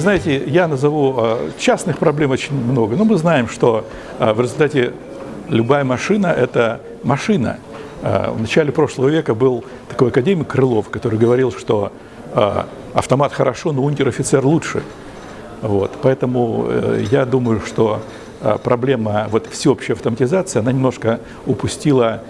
знаете, я назову э, частных проблем очень много, но мы знаем, что э, в результате любая машина – это машина. Э, в начале прошлого века был такой академик Крылов, который говорил, что автомат хорошо, но унтер-офицер лучше. Вот. Поэтому я думаю, что проблема вот, всеобщей автоматизации, она немножко упустила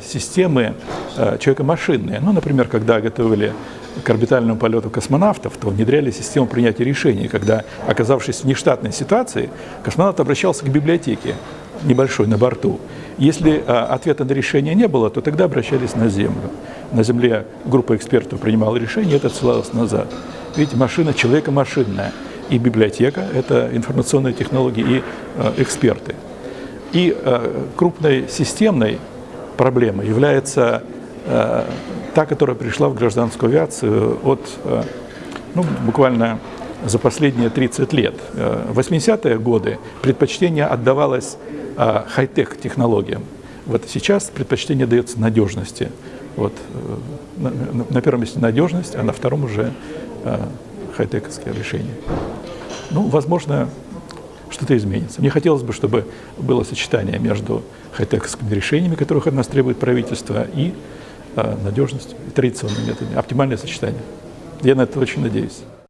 системы человека-машинные. Ну, например, когда готовили к орбитальному полету космонавтов, то внедряли систему принятия решений, когда, оказавшись в нештатной ситуации, космонавт обращался к библиотеке небольшой на борту. Если а, ответа на решение не было, то тогда обращались на Землю. На Земле группа экспертов принимала решение, это отсылалось назад. Видите, машина человека-машинная. И библиотека – это информационные технологии и а, эксперты. И а, крупной системной проблемой является а, та, которая пришла в гражданскую авиацию от, э, ну, буквально за последние 30 лет. Э, в 80-е годы предпочтение отдавалось э, хай-тек технологиям. Вот сейчас предпочтение дается надежности. Вот, на, на первом месте надежность, а на втором уже хай-тековские решения. Ну, возможно, что-то изменится. Мне хотелось бы, чтобы было сочетание между хай-тековскими решениями, которых от нас требует правительство, и надежность и традиционные методы. Оптимальное сочетание. Я на это очень надеюсь.